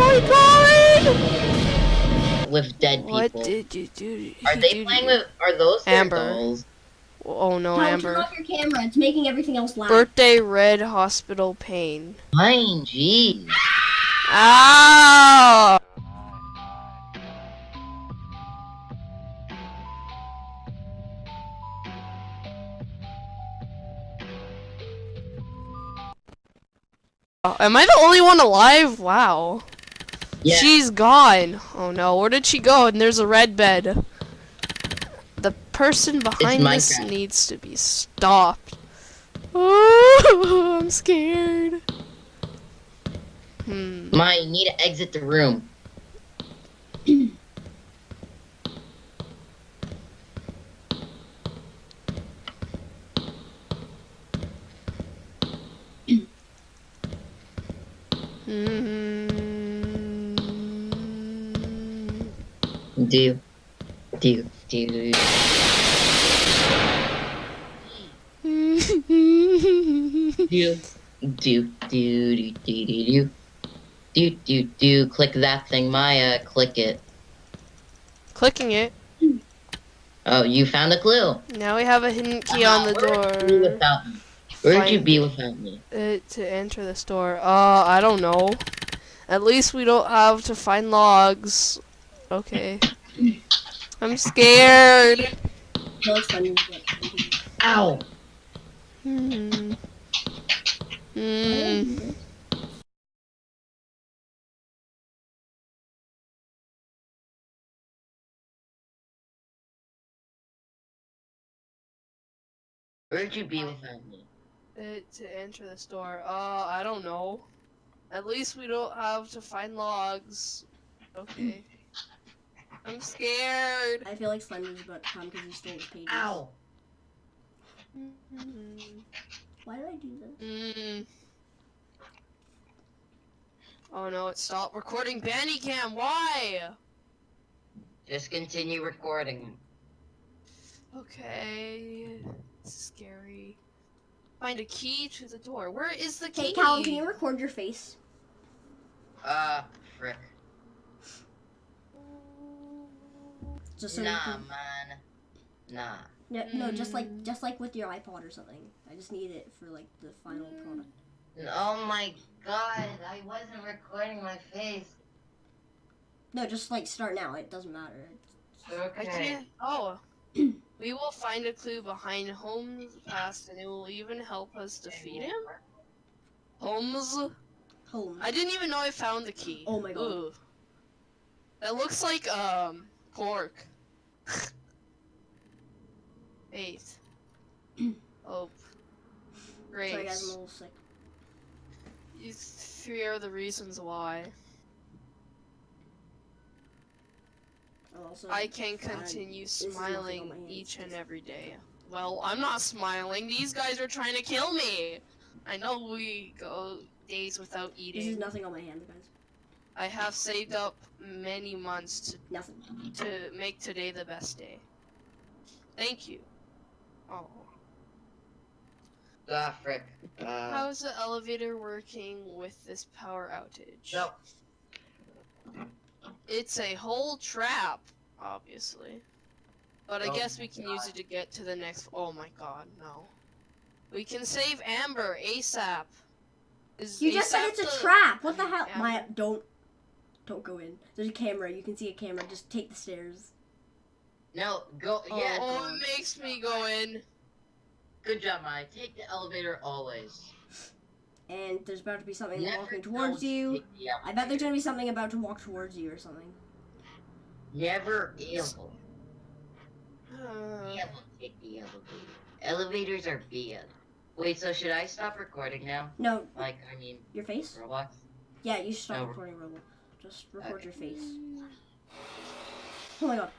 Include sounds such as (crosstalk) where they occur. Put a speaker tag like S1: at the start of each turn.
S1: my god!
S2: with dead people.
S1: What did you do?
S2: are they
S1: do-
S2: playing with? Are those their
S1: Amber.
S2: dolls?
S1: Oh no,
S3: Tom, turn
S1: Amber.
S3: off your camera. It's making everything else loud.
S1: Birthday red hospital pain.
S2: Fine, jeez.
S1: Ow! Oh, Am I the only one alive? Wow.
S2: Yeah.
S1: She's gone. Oh no, where did she go? And there's a red bed. The person behind this needs to be stopped. Oh, (laughs) I'm scared. Hmm.
S2: My, you need to exit the room.
S1: Mm.
S2: Do, do, do. Do, do, do, do, do, do, do. Do, do, do. Click that thing, Maya. Click it.
S1: Clicking it.
S2: Oh, you found a clue.
S1: Now we have a hidden key on the
S2: Where would you be
S1: door.
S2: without me? Where'd you be without me?
S1: Uh, to enter this door. Uh, I don't know. At least we don't have to find logs. Okay. I'm scared.
S3: No, it's fun.
S2: Ow!
S1: Hmm. Hmm.
S2: Where'd you be without me?
S1: Uh, to enter the store. Uh, I don't know. At least we don't have to find logs. Okay. I'm scared.
S3: I feel like Slender's about to come because he stole his pages.
S2: Ow!
S1: Mm.
S3: Why did I do this?
S1: Mm. Oh no, it stopped recording Bandicam. Why?
S2: Just continue recording.
S1: Okay. This is scary. Find a key to the door. Where is the key?
S3: Hey, Callum, can you record your face?
S2: Uh, frick.
S3: Just so
S2: nah,
S3: can...
S2: man. Nah.
S3: No, no, just like
S1: Mm.
S3: just like with your iPod or something. I just need it for like the final product.
S2: Oh my god, I wasn't recording my face.
S3: No, just like start now. It doesn't matter.
S1: I
S2: Okay.
S1: can't. Oh. (clears throat) we will find a clue behind Holmes' past, and it will even help us defeat him. Holmes.
S3: Holmes.
S1: I didn't even know I found the key.
S3: Oh my God.
S1: Ooh. That looks like um pork. Eight. (clears throat) oh. Great.
S3: Sorry guys, I'm a little sick.
S1: These three are the reasons why
S3: Oh, also,
S1: I can continue
S3: this is nothing on
S1: smiling each and every day. Well, I'm not smiling. These guys are trying to kill me. I know we go days without
S3: This is
S1: eating.
S3: nothing on my hands, guys.
S1: I have saved up many months
S3: Nothing.
S1: to, to make today the best day. Thank you. Oh.
S2: Ah, frick. Uh,
S1: How is the elevator working with this power outage?
S2: no.
S1: It's a whole trap, obviously. But I
S2: Oh
S1: guess we can use it to get to the next. Oh my god, no. We can save Amber ASAP. Is
S3: You just said it's a
S1: the-
S3: trap. What the hell?
S1: Yeah.
S3: My don't don't go in. There's a camera. You can see a camera. Just take the stairs.
S2: No, go.
S1: Oh,
S2: Yeah.
S1: oh, it makes me go in.
S2: Good job, Maya. Take the elevator always.
S3: And there's about to be something
S2: Never
S3: walking towards you.
S2: take the
S3: I bet there's gonna be something about to walk towards you or something.
S2: Never ever.
S1: Uh, (sighs)
S2: Never take the elevator. Elevators are bad. Wait, so should I stop recording now?
S3: No,
S2: Like, I mean,
S3: your face?
S2: Roblox?
S3: Yeah, you should stop
S2: No.
S3: recording Roblox. Just record
S2: Okay.
S3: your face. Mm. Oh my god.